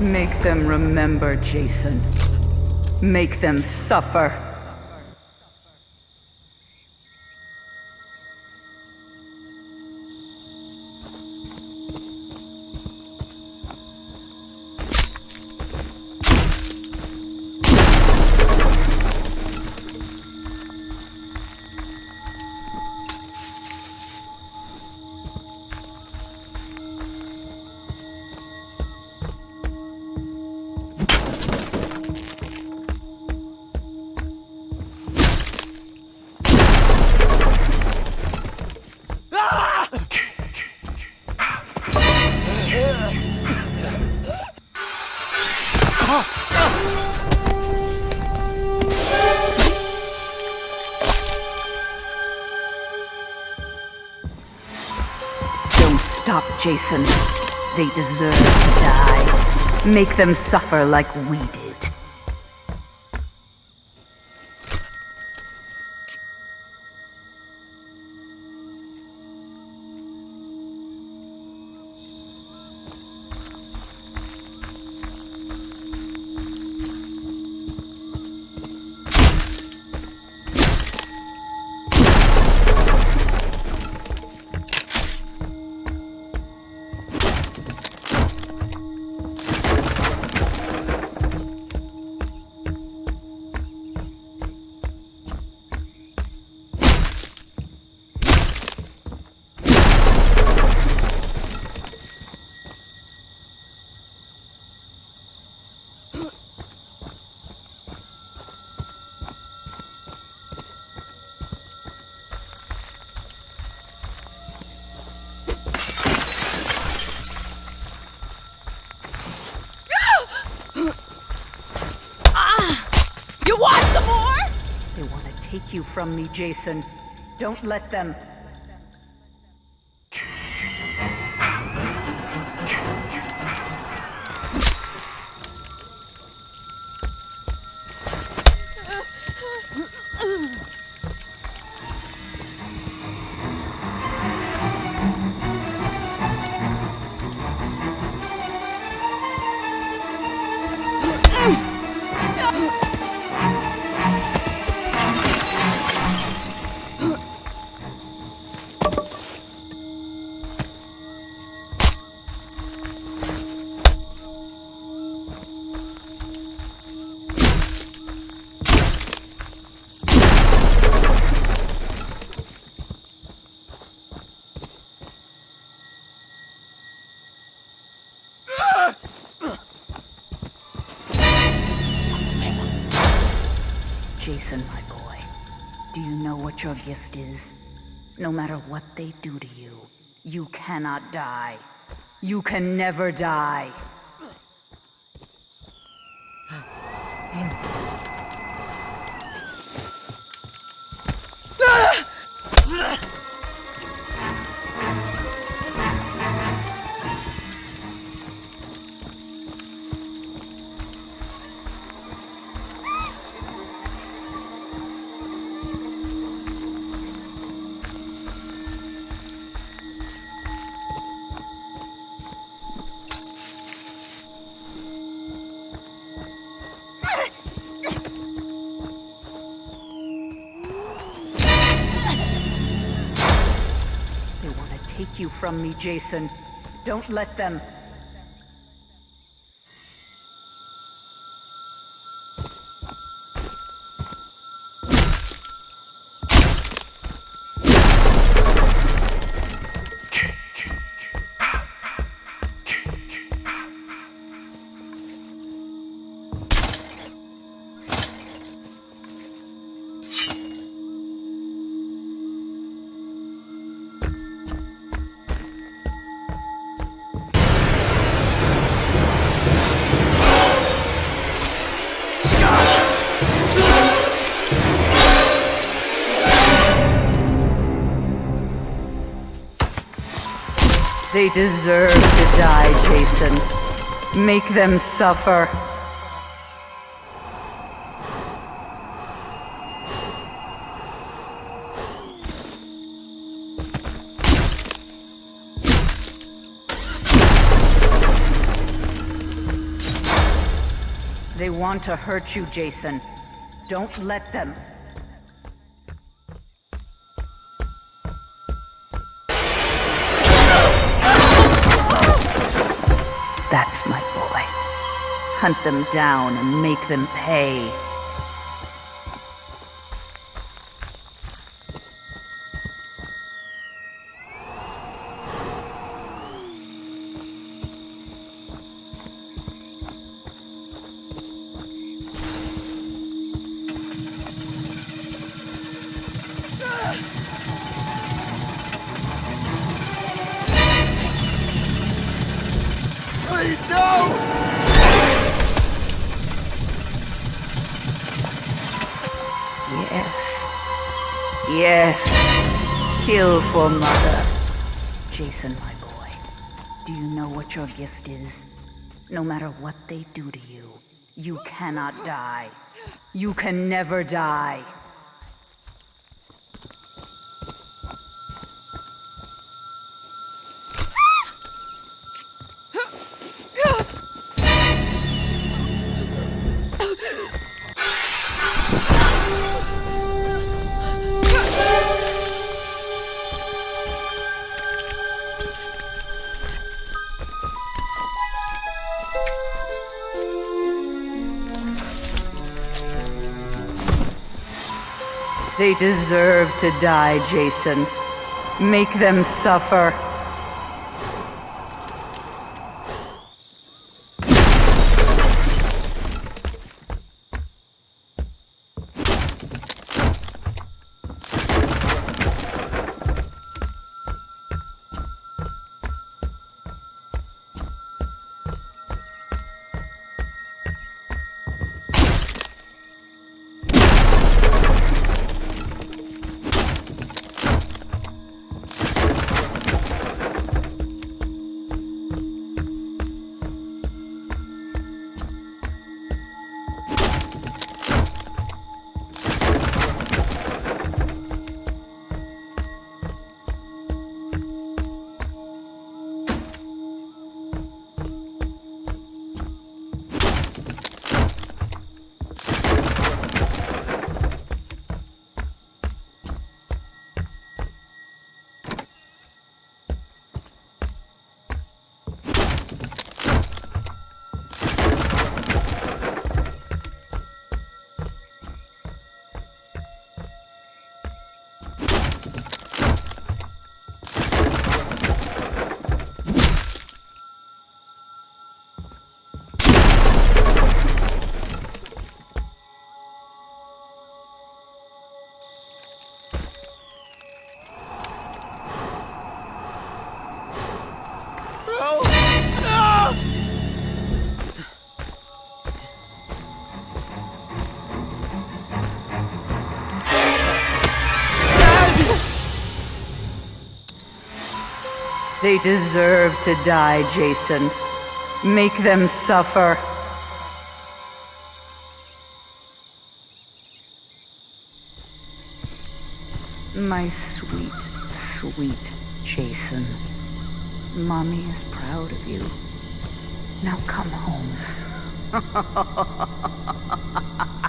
Make them remember, Jason. Make them suffer. Stop, Jason. They deserve to die. Make them suffer like we did. Take you from me, Jason. Don't let them. Jason, my boy, do you know what your gift is? No matter what they do to you, you cannot die. You can never die. You from me, Jason. Don't let them. They deserve to die, Jason. Make them suffer. They want to hurt you, Jason. Don't let them. That's my boy. Hunt them down and make them pay. Yes. Yes. Kill for mother. Jason, my boy, do you know what your gift is? No matter what they do to you, you cannot die. You can never die. They deserve to die, Jason. Make them suffer. No! No! They deserve to die, Jason. Make them suffer. My sweet, sweet Jason. Mommy is proud of you. Now come home.